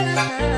Música